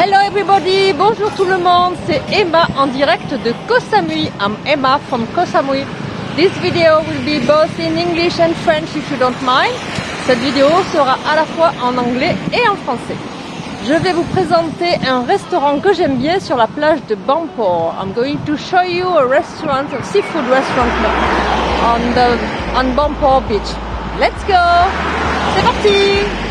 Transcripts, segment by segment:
Hello everybody, bonjour tout le monde, c'est Emma en direct de Koh Samui. I'm Emma from Koh Samui. This video will be both in English and French if you don't mind. Cette vidéo sera à la fois en anglais et en français. Je vais vous présenter un restaurant que j'aime bien sur la plage de Bampor. I'm going to show you a restaurant, a seafood restaurant on the on Bampor Beach. Let's go C'est parti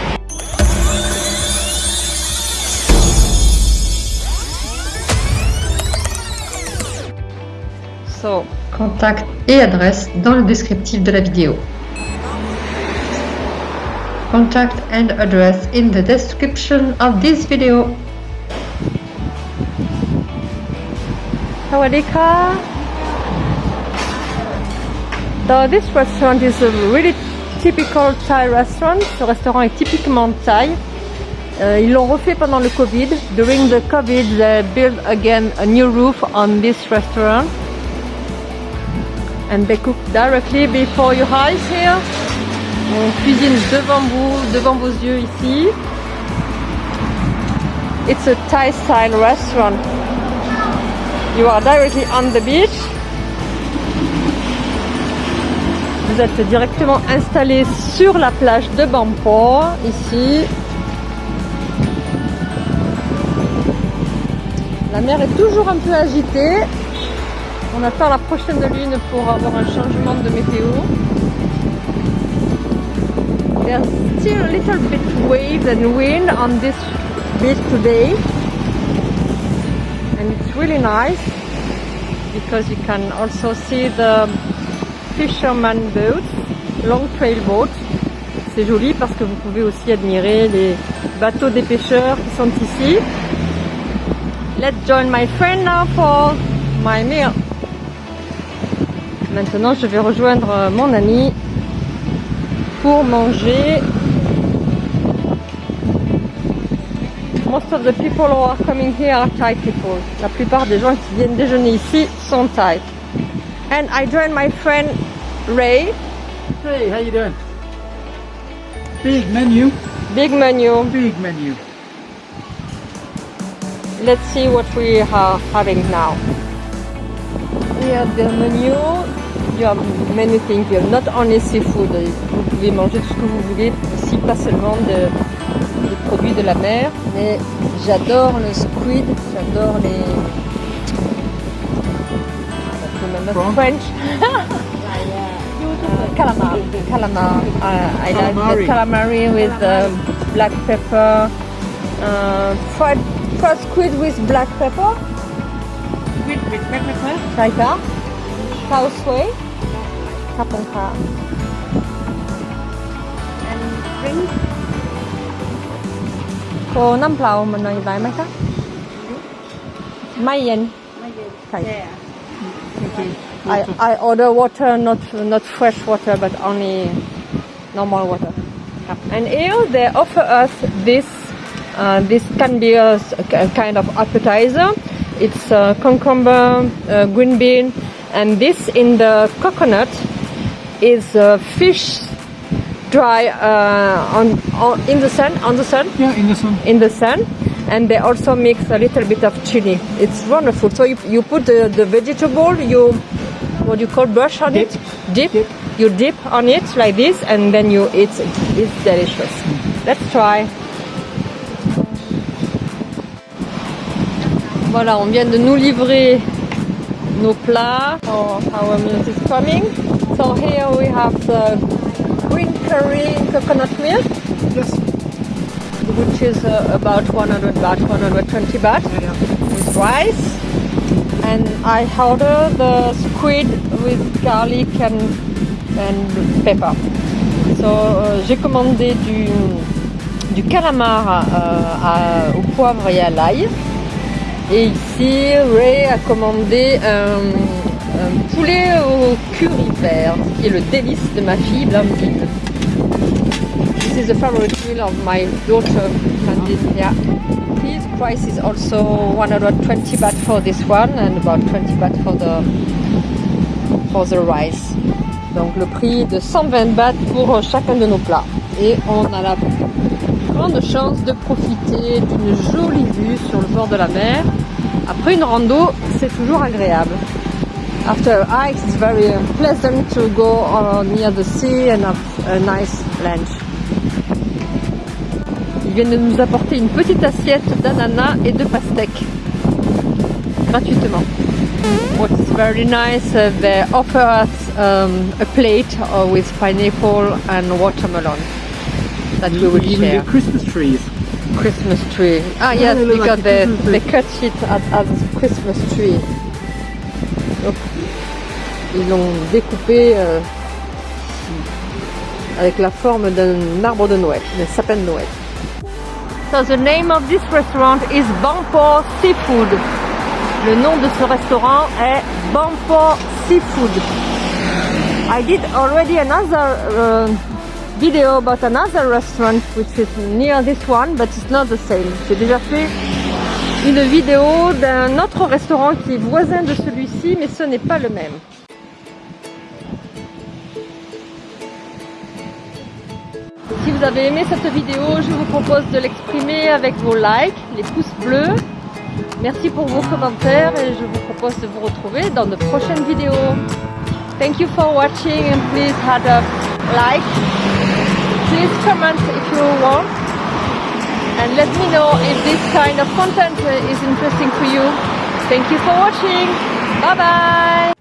Contact et adresse dans le descriptif de la vidéo. Contact and address in the description of this video. Sawadika. So this restaurant is a really typical Thai restaurant. Ce restaurant est typiquement Thai. Euh, ils l'ont refait pendant le Covid. During the Covid, they built again a new roof on this restaurant. And they cook directly before your eyes here. On cuisine devant vous, devant vos yeux ici. It's a Thai style restaurant. You are directly on the beach. Vous êtes directement installé sur la plage de Bampor, ici. La mer est toujours un peu agitée. On attend la prochaine lune pour avoir un changement de météo. There's still a little bit waves and wind on this beach today. And it's really nice because you can also see the fisherman boats, long trail boats. C'est joli parce que vous pouvez aussi admirer les bateaux des pêcheurs qui sont ici. Let's join my friend now for my meal. Maintenant, je vais rejoindre mon ami pour manger. Most of the people who are coming here are Thai people. La plupart des gens qui viennent déjeuner ici sont Thai. And I join my friend Ray. Hey, how you doing? Big menu. Big menu. Big menu. Let's see what we are having now. Here the menu. You have many things. Have not only seafood. Vous pouvez manger tout ce que vous voulez. Ici, pas seulement de, des produits de la mer. Mais j'adore le squid. J'adore les... French. calamar. Calamar. Uh, I like the Calamari. with uh, black pepper. Uh, fried, fried squid with black pepper. With with black pepper. ใช่ Tao Sui? Kapong Ka. And drink? Cô năm plau mình nói lại mấy khác? Mai yen. Mai yen. I, I order water, not not fresh water, but only normal water. And here they offer us this. Uh, this can be a, a, kind of appetizer. It's uh, cucumber, uh, green bean, and this in the coconut is uh, fish dry uh, on, on in the sun on the sun Yeah, in the sun. in the sun and they also mix a little bit of chili it's wonderful so you, you put the, the vegetable you what you call brush on Dip. it dip. Dip. you dip on it like this and then you eat it it's delicious let's try voilà on vient de nous livrer nos plats oh, our is coming so here we have the green curry coconut milk Yes. which is uh, about 100 baht, 120 baht Yeah, yeah. with rice. And I order the squid with garlic and, and pepper. So euh, j'ai commandé du, du calamar euh, à- au poivre et à l'ail. Et ici, Ray a commandé un, poulet au curry vert, qui est le délice de ma fille Blandine. This is a favorite meal of my daughter, Blandine. Yeah. His price is also 120 baht for this one and about 20 baht for the for the rice. Donc le prix de 120 baht pour chacun de nos plats. Et on a la grande chance de profiter d'une jolie vue sur le bord de la mer. Après une rando, c'est toujours agréable. After a hike, it's very pleasant to go near the sea and have a nice lunch. Ils viennent de nous apporter une petite assiette d'ananas et de pastèques gratuitement. What's very nice, uh, they offer us um, a plate uh, with pineapple and watermelon that we will even share. Christmas trees. Christmas tree. Ah Yeah, yes, look because like they, cut it as, as a Christmas tree. Donc, ils l'ont découpé euh, avec la forme d'un arbre de Noël, d'un sapin de Noël. So the name of this restaurant is Bampo Seafood. Le nom de ce restaurant est Bampo Seafood. I did already another uh, video about another restaurant which is near this one, but it's not the same. J'ai déjà fait une vidéo d'un autre restaurant qui est voisin de celui-ci, mais ce n'est pas le même. Si vous avez aimé cette vidéo, je vous propose de l'exprimer avec vos likes, les pouces bleus. Merci pour vos commentaires et je vous propose de vous retrouver dans de prochaines vidéos. Thank you for watching and please hit a like. Please comment if you want and let me know if this kind of content is interesting for you. Thank you for watching. Bye bye.